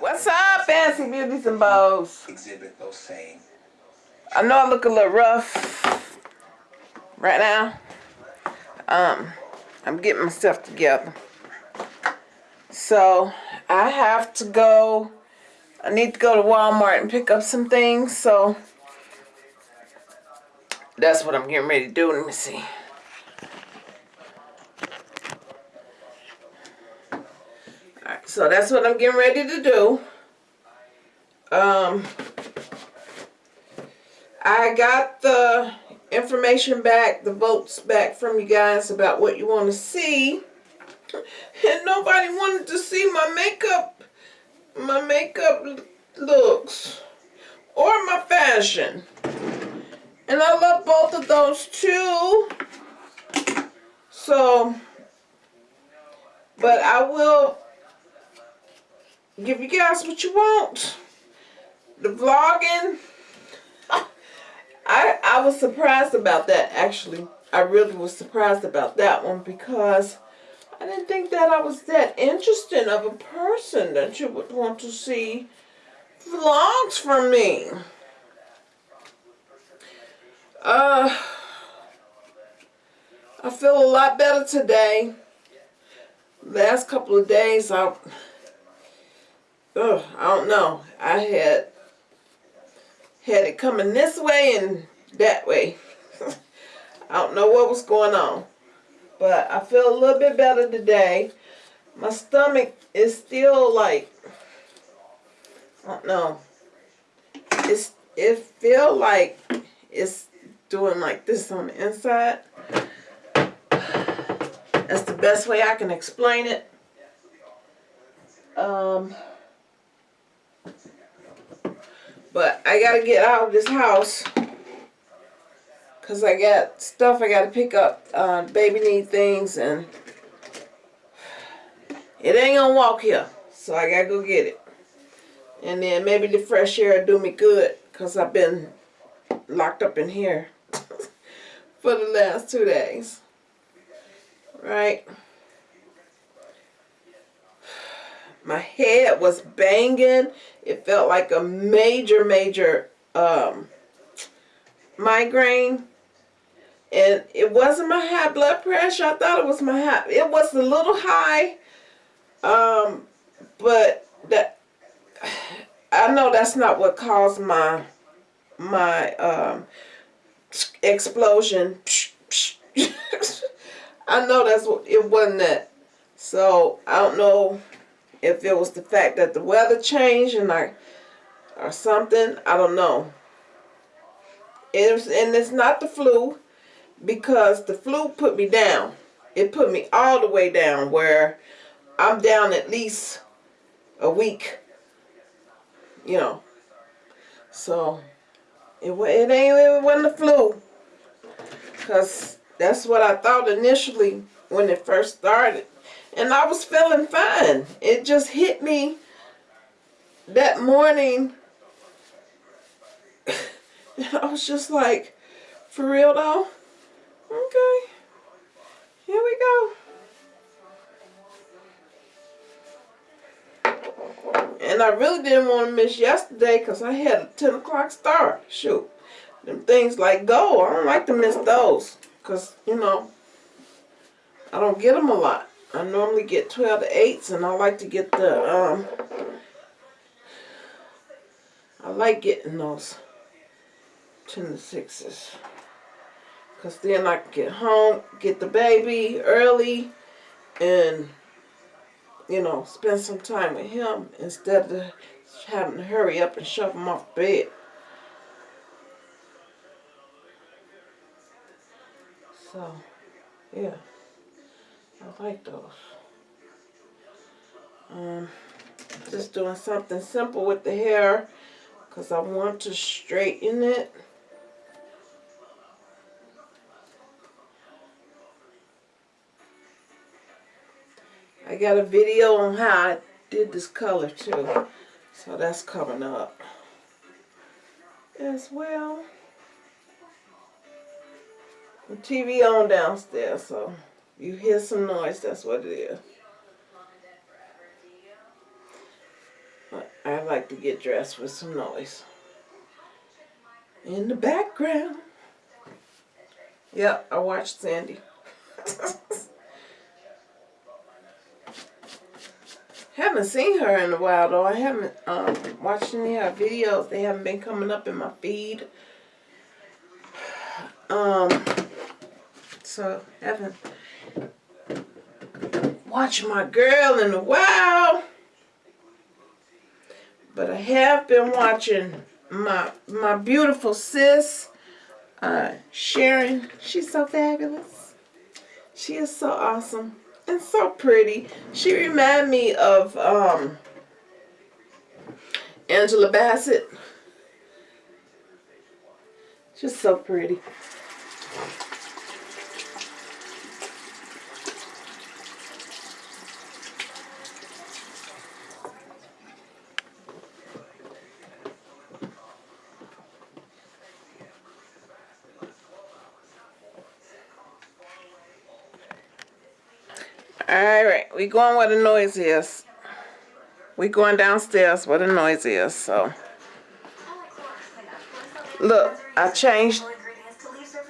What's up, Fancy Beauties and Bows? Exhibit those same. I know I look a little rough right now. Um, I'm getting myself together. So, I have to go, I need to go to Walmart and pick up some things, so that's what I'm getting ready to do. Let me see. So that's what I'm getting ready to do. Um, I got the information back, the votes back from you guys about what you want to see. And nobody wanted to see my makeup, my makeup looks, or my fashion. And I love both of those too. So, but I will give you guys what you want. The vlogging. I, I was surprised about that actually. I really was surprised about that one because I didn't think that I was that interesting of a person that you would want to see vlogs from me. Uh, I feel a lot better today. Last couple of days, I, uh, I don't know. I had had it coming this way and that way. I don't know what was going on. But I feel a little bit better today. My stomach is still like, I don't know. It's, it feel like it's doing like this on the inside. That's the best way I can explain it. Um, but I gotta get out of this house because I got stuff I gotta pick up. Uh, baby need things and it ain't gonna walk here. So I gotta go get it. And then maybe the fresh air do me good because I've been locked up in here for the last two days. Right? My head was banging. It felt like a major, major um, migraine. And it wasn't my high blood pressure. I thought it was my high. It was a little high. Um, but that I know that's not what caused my my um, explosion. I know that's what it wasn't that. So I don't know if it was the fact that the weather changed and I or something. I don't know. It was, and it's not the flu because the flu put me down. It put me all the way down where I'm down at least a week. You know. So it, it ain't it wasn't the flu. Because that's what I thought initially when it first started. And I was feeling fine. It just hit me that morning. And I was just like, for real though? Okay. Here we go. And I really didn't want to miss yesterday because I had a 10 o'clock start. Shoot. Them things like go. I don't like to miss those. Because, you know, I don't get them a lot. I normally get 12 to 8s and I like to get the, um, I like getting those 10 to 6s. Because then I can get home, get the baby early, and, you know, spend some time with him instead of having to hurry up and shove him off bed. So, yeah. I like those. Um, just doing something simple with the hair because I want to straighten it. I got a video on how I did this color too. So that's coming up as well. The TV on downstairs, so you hear some noise, that's what it is. But I like to get dressed with some noise. In the background. Yep, I watched Sandy. haven't seen her in a while though. I haven't um, watched any of her videos. They haven't been coming up in my feed. Um, so haven't watched my girl in a while. But I have been watching my my beautiful sis, uh, Sharon. She's so fabulous. She is so awesome and so pretty. She reminded me of um, Angela Bassett. Just so pretty. Alright, we going where the noise is. We going downstairs where the noise is, so. Look, I changed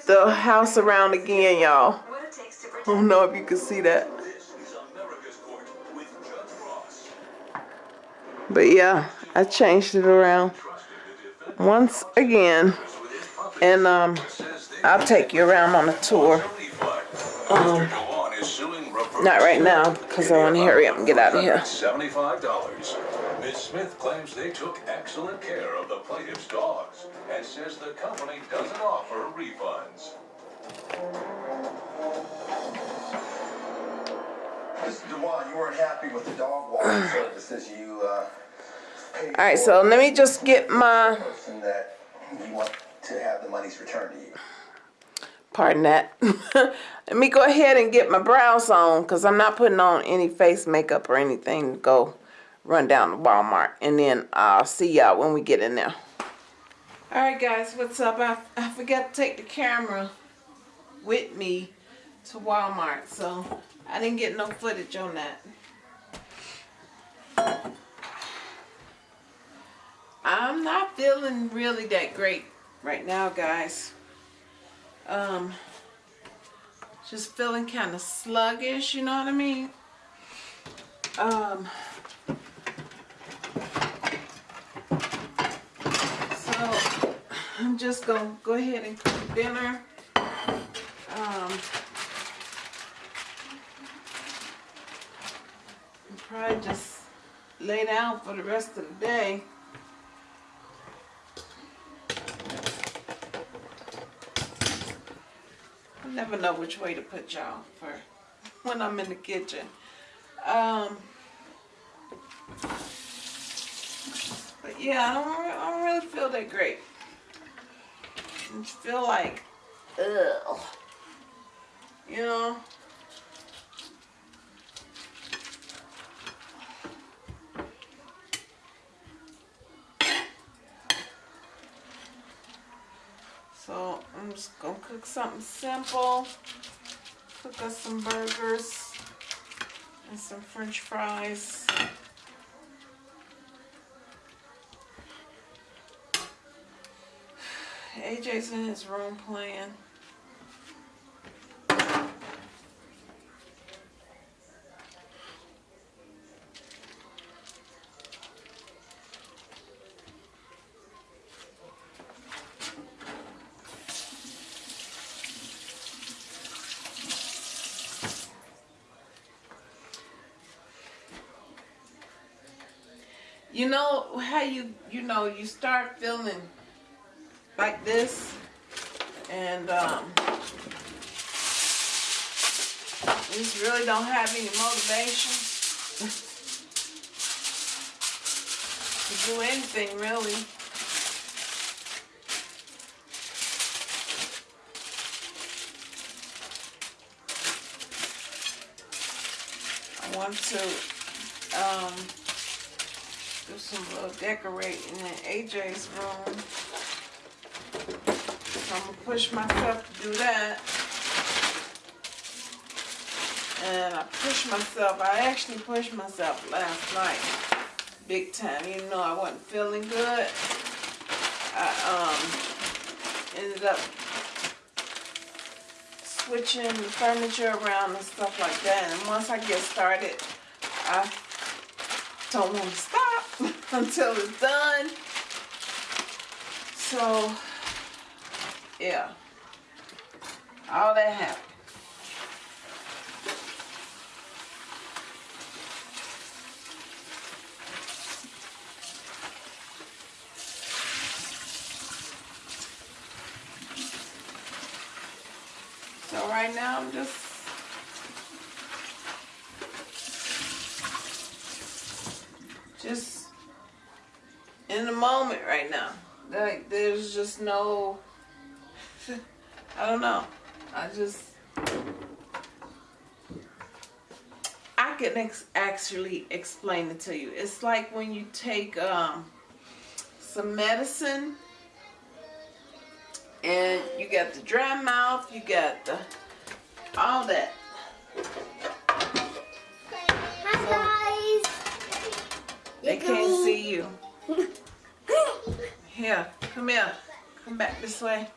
the house around again, y'all. I don't know if you can see that. But yeah, I changed it around once again. And um, I'll take you around on a tour. Um, not right now, because I want to hurry up and get out of here. $75. Ms. Smith claims they took excellent care of the plaintiff's dogs and says the company doesn't offer refunds. Mr. Dewan, you weren't happy with the dog walking services you, uh, paid All right, for. so let me just get my, Person that you want to have the monies returned to you. Pardon that. let me go ahead and get my brows on, because I'm not putting on any face makeup or anything to go run down to Walmart. And then I'll see y'all when we get in there. All right, guys, what's up? I, I forgot to take the camera with me to Walmart, so I didn't get no footage on that. I'm not feeling really that great right now, guys. Um, just feeling kind of sluggish, you know what I mean? Um, so I'm just gonna go ahead and cook dinner. Um, probably just lay down for the rest of the day. Never know which way to put y'all for when I'm in the kitchen. Um, but yeah, I don't, I don't really feel that great. I feel like, ugh, you know. So I'm just gonna cook something simple. Cook us some burgers and some french fries. AJ's in his room playing. You know how you you know you start feeling like this and um you just really don't have any motivation to do anything really. I want to um do some little decorating in AJ's room. So I'm gonna push myself to do that. And I pushed myself, I actually pushed myself last night. big time. Even though I wasn't feeling good, I um ended up switching the furniture around and stuff like that. And once I get started, I don't want to until it's done. So, yeah, all that happened. So right now I'm just right now. Like there's just no I don't know. I just I can ex- actually explain it to you. It's like when you take um, some medicine and you got the dry mouth, you got the all that. Hi guys. They can't see you. Here, come here. Come back this way.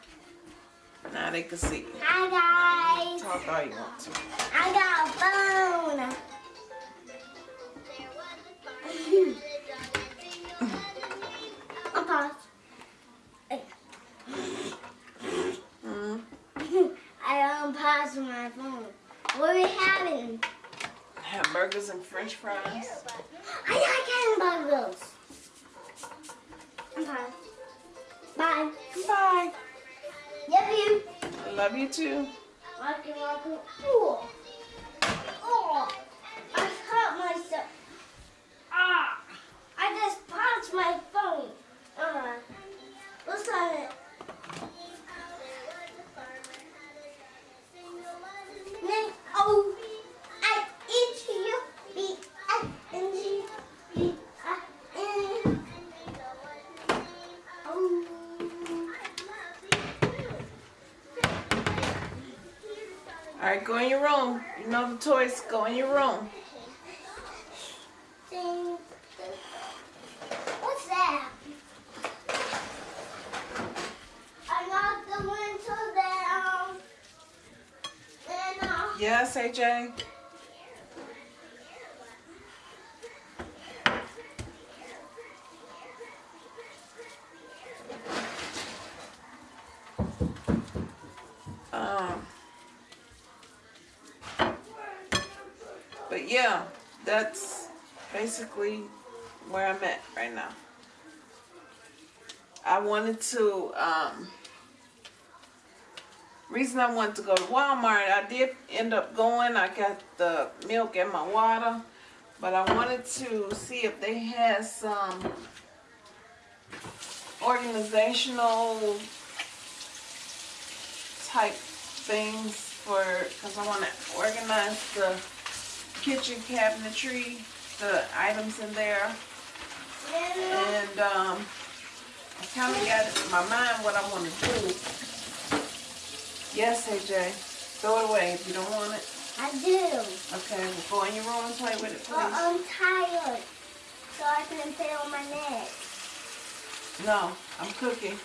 Now they can see you. Hi guys. Talk all you want to. I got a phone. I'm. Mm, I unpaused my phone. What are we having? hamburgers and french fries. I like hamburgers. Bye. Bye. Love you. I love you too. Walking, walking. Ooh. Oh. I hurt myself. Ah. I just punched my phone. Uh, what's on it? Go in your room. You know the toys. Go in your room. What's that? I got the winter down. Uh, Yes, AJ. Um, but yeah, that's basically where I'm at right now. I wanted to um, reason I wanted to go to Walmart, I did end up going. I got the milk and my water, but I wanted to see if they had some organizational type things for, because I want to organize the kitchen cabinetry, the items in there, and um, I kind of got in my mind what I want to do. Yes, AJ. Throw it away if you don't want it. I do. Okay, well, go in your room and play with it, please. I'm tired, so I can play on my neck. No, I'm cooking.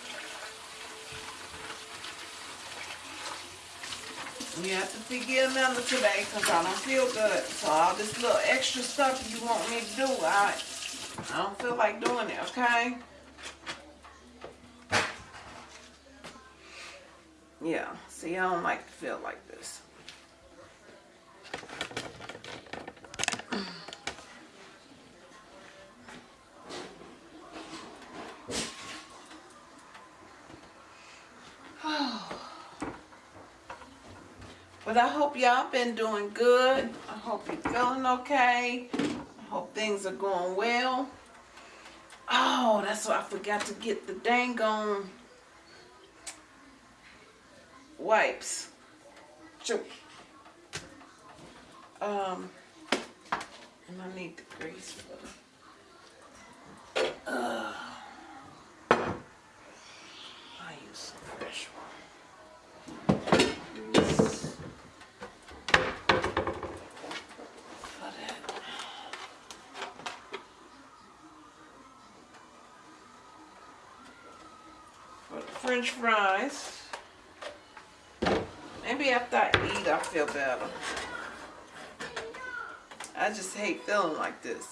We have to forgive Amanda today because I don't feel good. So all this little extra stuff you want me to do, I, I don't feel like doing it, okay? Yeah, see, I don't like to feel like this. But I hope y'all been doing good. I hope you're feeling okay. I hope things are going well. Oh, that's why I forgot to get the dang on wipes. Um, and I need the grease for uh, I use the fresh one. French fries. Maybe after I eat, I feel better. I just hate feeling like this.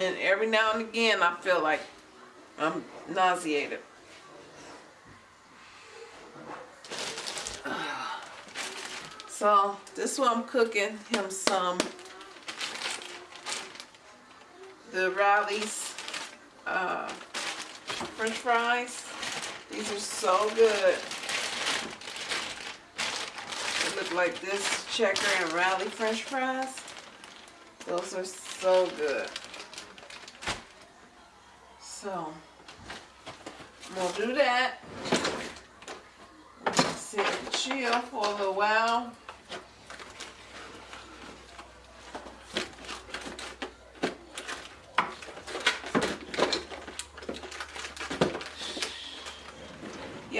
And every now and again, I feel like I'm nauseated. So this one I'm cooking him some the Rally's uh, French fries. These are so good. They look like this checker and Rally French fries. Those are so good. So I'm gonna do that. Sit and chill for a little while.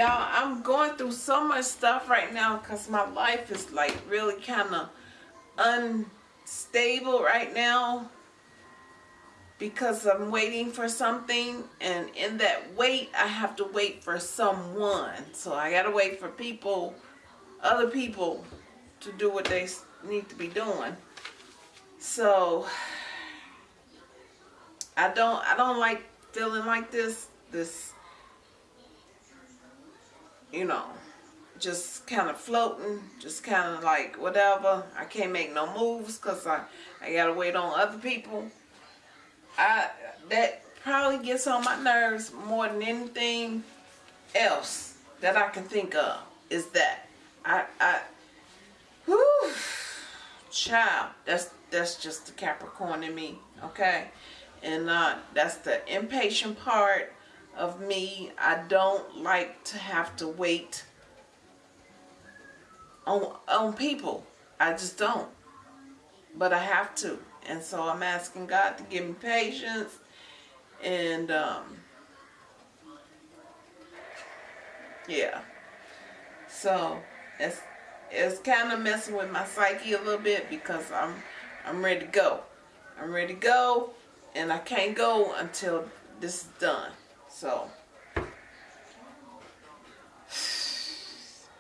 Y'all, I'm going through so much stuff right now because my life is like really kind of unstable right now because I'm waiting for something. And in that wait I have to wait for someone. So I gotta wait for people other people to do what they need to be doing. So I don't I don't like feeling like this this you know, just kind of floating, just kind of like whatever. I can't make no moves because I, I got to wait on other people. I That probably gets on my nerves more than anything else that I can think of is that. I, I, whew, child, that's, that's just the Capricorn in me, okay? And uh, that's the impatient part of me. I don't like to have to wait on on people. I just don't. But I have to. And so I'm asking God to give me patience and um yeah. So it's it's kind of messing with my psyche a little bit because I'm I'm ready to go. I'm ready to go and I can't go until this is done. So,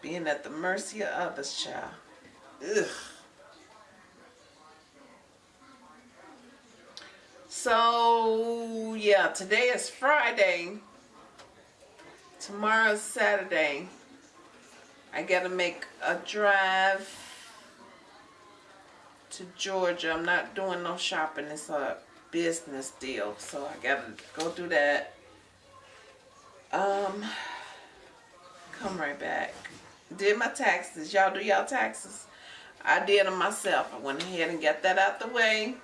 being at the mercy of others, child. Ugh. So, yeah, today is Friday. Tomorrow's Saturday. I gotta make a drive to Georgia. I'm not doing no shopping. It's a business deal. So I gotta go do that. Um, come right back. Did my taxes. Y'all do y'all taxes. I did them myself. I went ahead and got that out the way.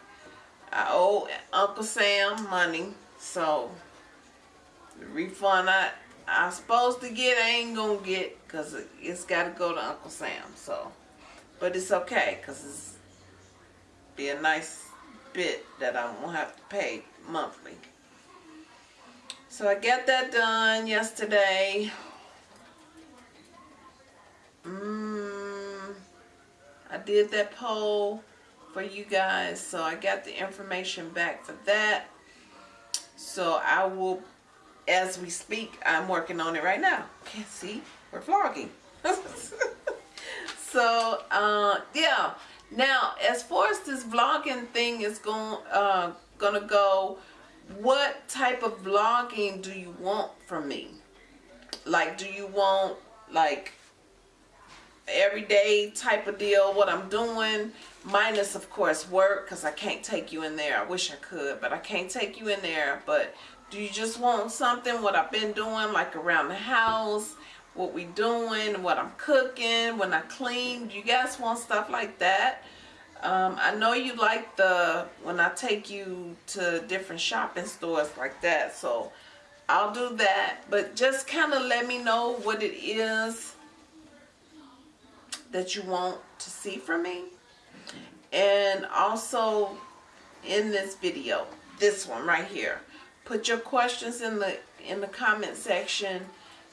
I owe Uncle Sam money. So, the refund I, I'm supposed to get, I ain't going to get because it's got to go to Uncle Sam. So, but it's okay because it's be a nice bit that I won't have to pay monthly. So I got that done yesterday. Mm, I did that poll for you guys. So I got the information back for that. So I will, as we speak, I'm working on it right now. Can't see, we're vlogging. so, uh, yeah. Now, as far as this vlogging thing is going, uh, gonna go, what type of vlogging do you want from me? Like, do you want, like, everyday type of deal, what I'm doing, minus, of course, work, because I can't take you in there. I wish I could, but I can't take you in there. But do you just want something, what I've been doing, like around the house, what we doing, what I'm cooking, when I clean? Do you guys want stuff like that? Um, I know you like the, when I take you to different shopping stores like that, so I'll do that. But just kind of let me know what it is that you want to see from me. And also in this video, this one right here, put your questions in the in the comment section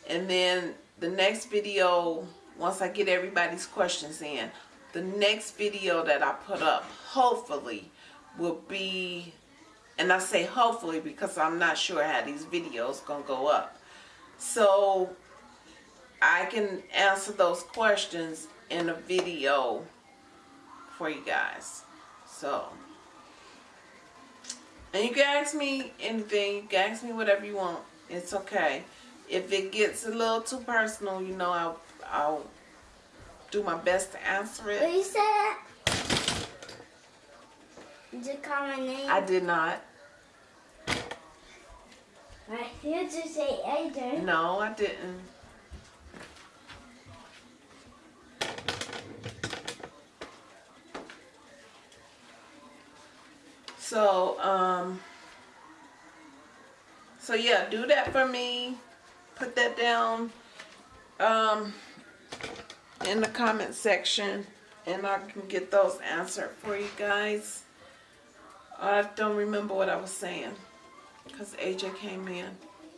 and then the next video once I get everybody's questions in the next video that I put up hopefully will be And I say hopefully because I'm not sure how these videos gonna go up. So I can answer those questions in a video for you guys. So and you can ask me anything, you can ask me whatever you want. It's okay. If it gets a little too personal, you know I'll I'll do my best to answer it. you said? Did you call my name? I did not. I heard you say Adrian. No, I didn't. So, um, so yeah, do that for me. Put that down, um, in the comment section and I can get those answered for you guys. I don't remember what I was saying because AJ came in.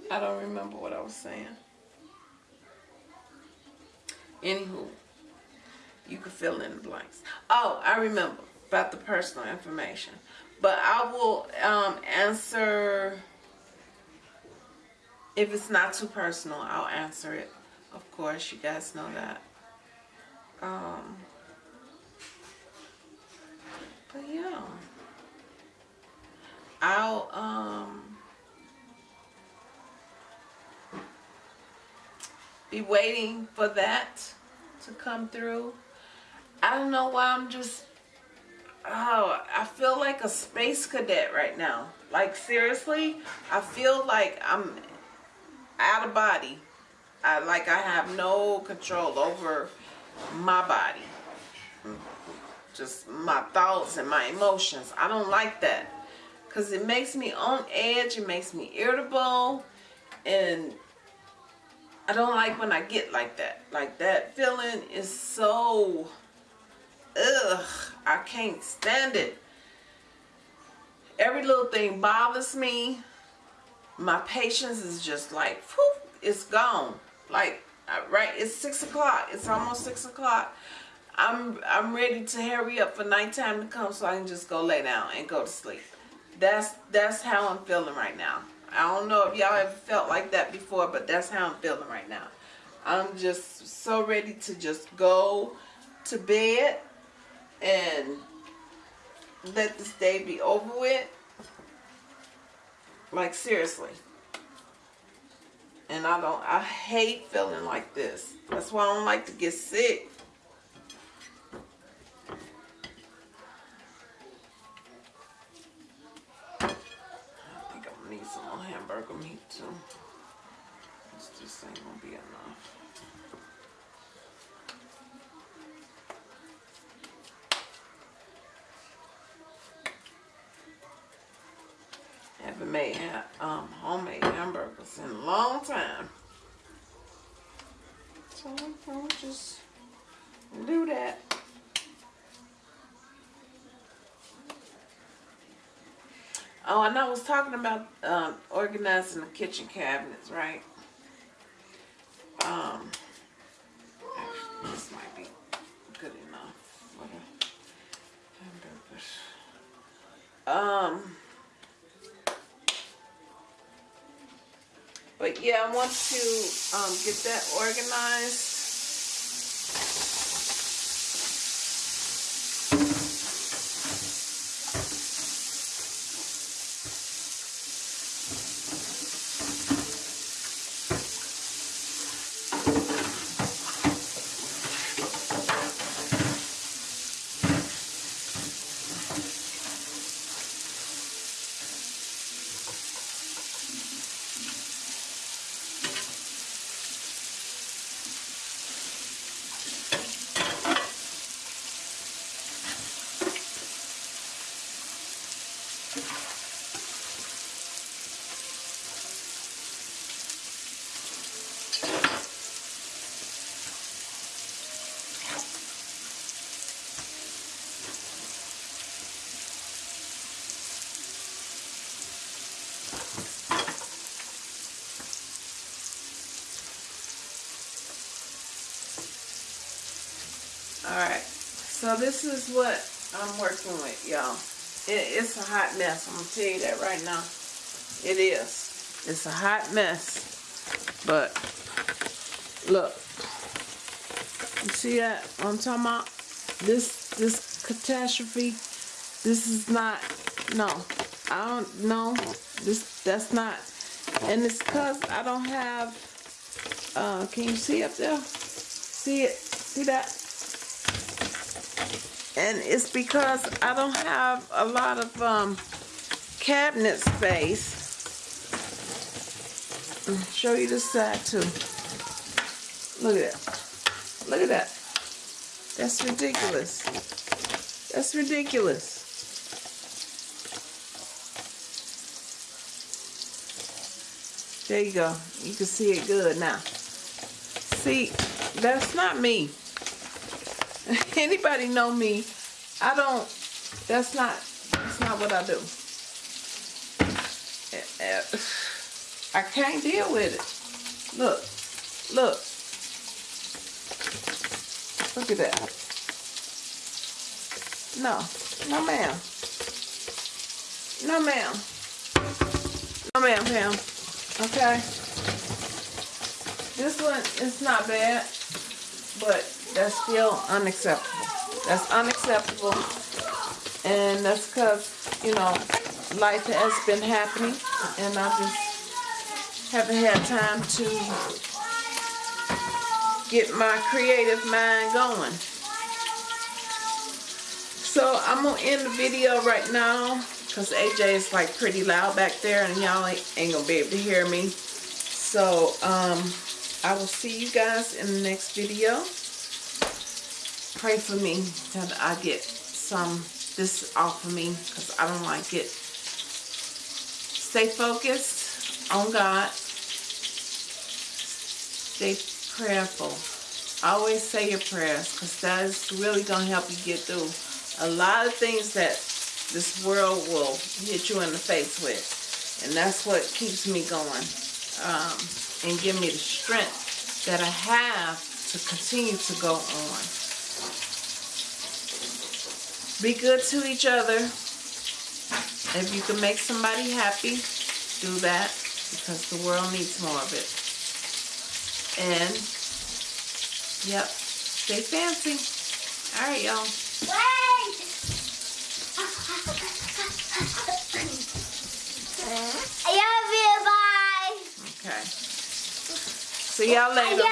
I don't remember what I was saying. Anywho, you can fill in the blanks. Oh, I remember about the personal information. But I will um, answer, if it's not too personal, I'll answer it. Of course, you guys know that. Um, but yeah. I'll, um, be waiting for that to come through. I don't know why I'm just oh, I feel like a space cadet right now. Like seriously, I feel like I'm out of body. I like I have no control over my body. Just my thoughts and my emotions. I don't like that. Cause it makes me on edge, it makes me irritable and I don't like when I get like that. Like that feeling is so ugh, I can't stand it. Every little thing bothers me. My patience is just like, whew, it's gone. Like, Uh, right, it's six o'clock. It's almost six o'clock. I'm I'm ready to hurry up for nighttime to come so I can just go lay down and go to sleep. That's that's how I'm feeling right now. I don't know if y'all ever felt like that before, but that's how I'm feeling right now. I'm just so ready to just go to bed and let this day be over with. Like seriously. And I don't I hate feeling like this. That's why I don't like to get sick. I think I'm gonna need some more hamburger meat too. This just ain't gonna be enough. Haven't made hamburgers in a long time. So I'll just do that. Oh, and I was talking about um, organizing the kitchen cabinets, right? Um, actually, this might be good enough for the hamburgers. Um, but yeah, I want to um, get that organized. Alright, so this is what I'm working with, y'all. It, it's a hot mess. I'm gonna tell you that right now. It is. It's a hot mess. But look, you see that? What I'm talking about this this catastrophe. This is not. No, I don't. No, this that's not. And it's cause I don't have. Uh, can you see up there? See it? See that? And it's because I don't have a lot of um, cabinet space. I'll show you this side too. Look at that. Look at that. That's ridiculous. That's ridiculous. There you go. You can see it good now. See, that's not me. Anybody know me? I don't. That's not. That's not what I do. Eh, eh, I can't deal with it. Look, look, look at that. No, no, ma'am. No, ma'am. No, ma'am, Pam. Okay. This one is not bad, but that's still unacceptable. That's unacceptable. And that's because, you know, life has been happening and I just haven't had time to get my creative mind going. So I'm gonna end the video right now because AJ is like pretty loud back there and y'all ain't, ain't gonna be able to hear me. So um, I will see you guys in the next video pray for me that I get some this off of me because I don't like it. Stay focused on God. Stay prayerful. Always say your prayers because that is really going to help you get through a lot of things that this world will hit you in the face with. And that's what keeps me going um, and give me the strength that I have to continue to go on. Be good to each other. If you can make somebody happy, do that because the world needs more of it. And, yep, stay fancy. All right, y'all. I love you, bye. Okay. See y'all later.